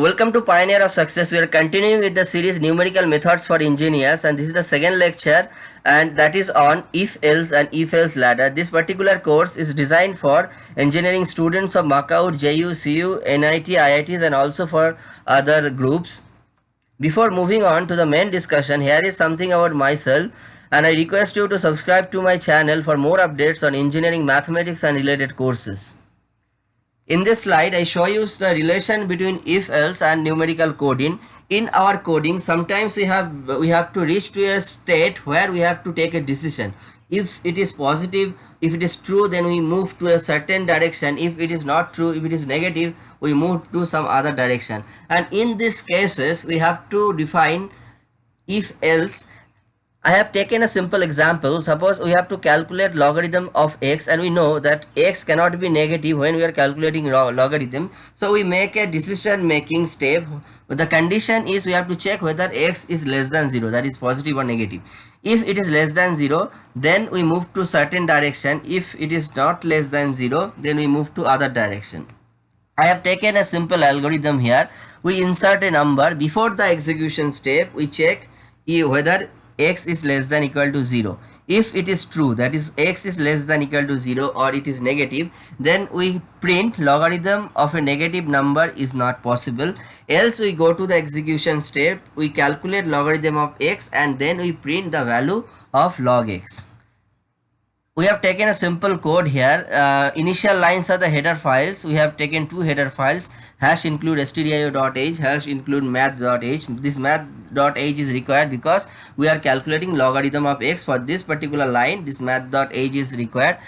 Welcome to Pioneer of Success. We are continuing with the series Numerical Methods for Engineers and this is the second lecture and that is on if else and if else ladder. This particular course is designed for engineering students of Makaut, JU, CU, NIT, IITs and also for other groups. Before moving on to the main discussion, here is something about myself and I request you to subscribe to my channel for more updates on engineering, mathematics and related courses. In this slide, I show you the relation between if else and numerical coding. In our coding, sometimes we have we have to reach to a state where we have to take a decision. If it is positive, if it is true, then we move to a certain direction. If it is not true, if it is negative, we move to some other direction. And in these cases, we have to define if else I have taken a simple example. Suppose we have to calculate logarithm of x and we know that x cannot be negative when we are calculating logarithm. So we make a decision making step. The condition is we have to check whether x is less than 0 that is positive or negative. If it is less than 0 then we move to certain direction. If it is not less than 0 then we move to other direction. I have taken a simple algorithm here. We insert a number before the execution step we check whether x is less than equal to 0 if it is true that is x is less than equal to 0 or it is negative then we print logarithm of a negative number is not possible. Else we go to the execution step we calculate logarithm of x and then we print the value of log x we have taken a simple code here. Uh, initial lines are the header files. We have taken two header files. Hash include stdio.h hash include math.h this math.h is required because we are calculating logarithm of x for this particular line. This math.h is required.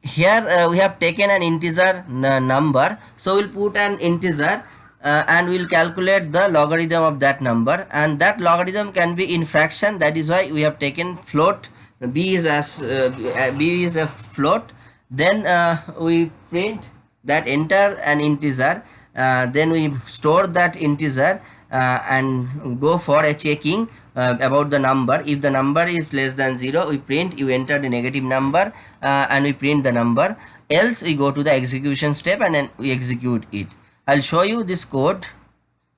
Here uh, we have taken an integer number. So we'll put an integer uh, and we'll calculate the logarithm of that number. And that logarithm can be in fraction. That is why we have taken float b is as uh, b is a float. Then uh, we print that enter an integer. Uh, then we store that integer uh, and go for a checking uh, about the number. If the number is less than 0 we print you enter the negative number uh, and we print the number. Else we go to the execution step and then we execute it. I'll show you this code.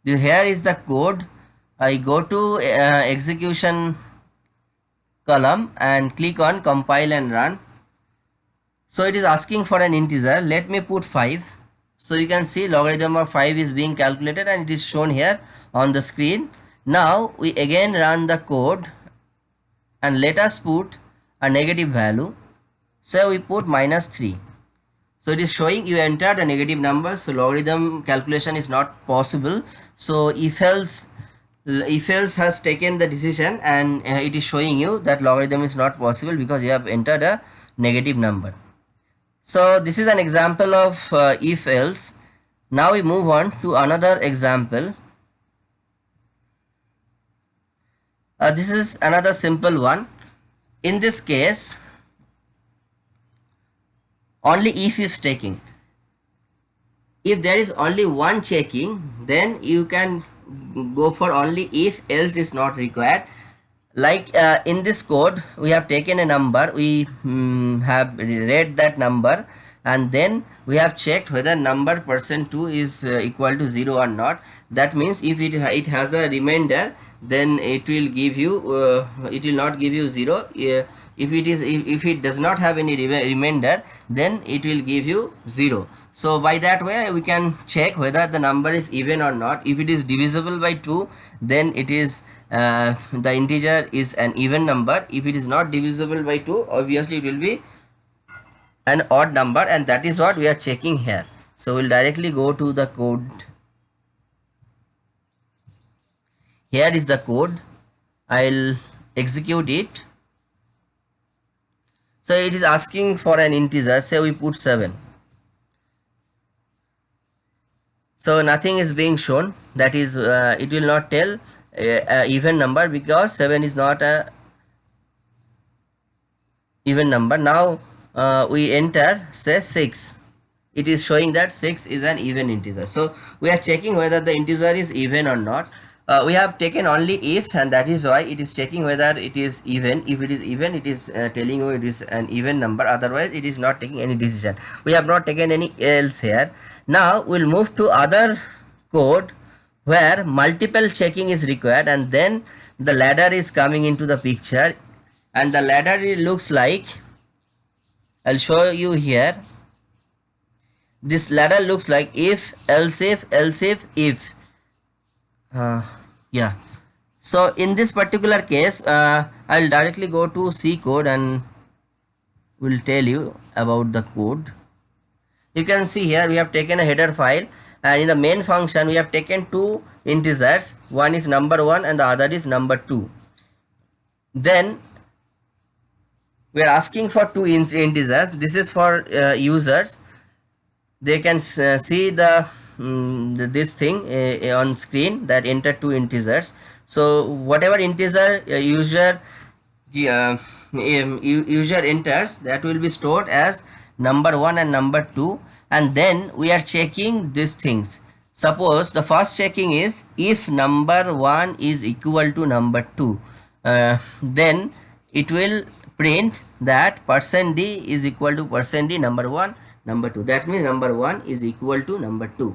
This, here is the code. I go to execution column and click on compile and run. So it is asking for an integer. Let me put 5 so you can see logarithm of 5 is being calculated and it is shown here on the screen. Now we again run the code and let us put a negative value. So we put minus 3 so it is showing you entered a negative number. So logarithm calculation is not possible. So if else if else has taken the decision and uh, it is showing you that logarithm is not possible because you have entered a negative number. So this is an example of uh, if else. Now we move on to another example. Uh, this is another simple one. In this case only if is taking. If there is only one checking then you can go for only if else is not required. Like uh, in this code we have taken a number we um, have read that number and then we have checked whether number percent 2 is uh, equal to 0 or not. That means if it, it has a remainder then it will give you uh, it will not give you 0 uh, if it is if, if it does not have any remainder then it will give you 0 so by that way we can check whether the number is even or not. If it is divisible by 2 then it is uh, the integer is an even number. If it is not divisible by 2 obviously it will be an odd number and that is what we are checking here. So we'll directly go to the code. Here is the code. I'll execute it. So it is asking for an integer say we put 7 so nothing is being shown. That is uh, it will not tell a, a even number because 7 is not a even number. Now uh, we enter say 6 it is showing that 6 is an even integer. So we are checking whether the integer is even or not uh, we have taken only if and that is why it is checking whether it is even. If it is even it is uh, telling you it is an even number. Otherwise it is not taking any decision. We have not taken any else here. Now we'll move to other code where multiple checking is required and then the ladder is coming into the picture. And the ladder looks like I'll show you here. This ladder looks like if else if else if if. Uh, yeah. So in this particular case uh, I'll directly go to C code and will tell you about the code. You can see here we have taken a header file and in the main function we have taken two integers. One is number one and the other is number two. Then we are asking for two integers. This is for uh, users. They can uh, see the, um, this thing uh, on screen that enter two integers. So whatever integer uh, user um, user enters that will be stored as number one and number two. And then we are checking these things. Suppose the first checking is if number one is equal to number two uh, then it will print that percent d is equal to percent d number one number 2 that means number 1 is equal to number 2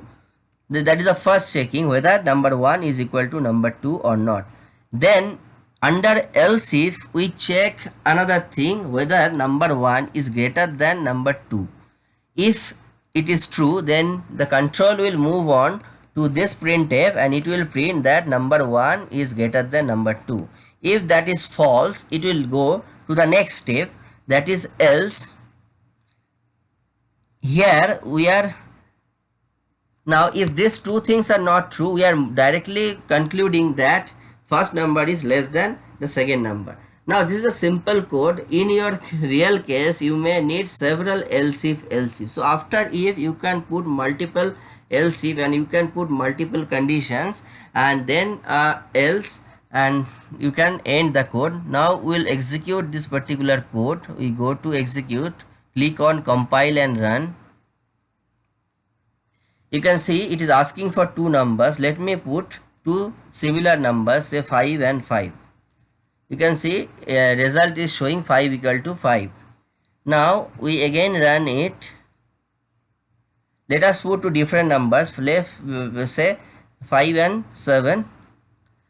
that is the first checking whether number 1 is equal to number 2 or not. Then under else if we check another thing whether number 1 is greater than number 2 if it is true then the control will move on to this printf and it will print that number 1 is greater than number 2 if that is false it will go to the next step that is else here we are now if these two things are not true we are directly concluding that first number is less than the second number. Now this is a simple code. In your real case you may need several else if else if so after if you can put multiple else if and you can put multiple conditions and then uh, else and you can end the code. Now we'll execute this particular code. We go to execute click on compile and run you can see it is asking for two numbers. Let me put two similar numbers say 5 and 5 you can see a result is showing 5 equal to 5 now we again run it. Let us put two different numbers. Left uh, uh, say 5 and 7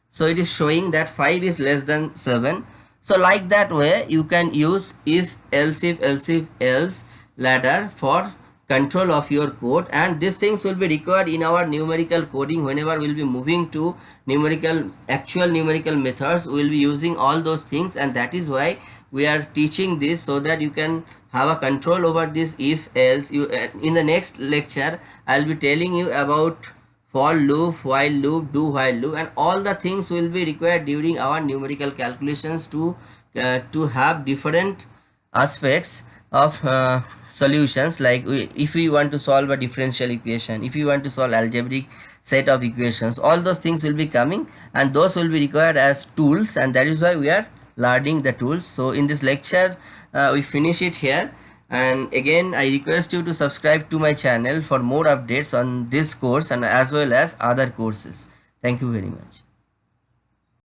so it is showing that 5 is less than 7 so like that way you can use if else if else if else ladder for control of your code and these things will be required in our numerical coding whenever we'll be moving to numerical actual numerical methods we'll be using all those things and that is why we are teaching this so that you can have a control over this if else you uh, in the next lecture i'll be telling you about for loop while loop do while loop and all the things will be required during our numerical calculations to uh, to have different aspects of uh, solutions like we, if we want to solve a differential equation if you want to solve algebraic set of equations all those things will be coming and those will be required as tools and that is why we are learning the tools. So in this lecture uh, we finish it here and again i request you to subscribe to my channel for more updates on this course and as well as other courses. Thank you very much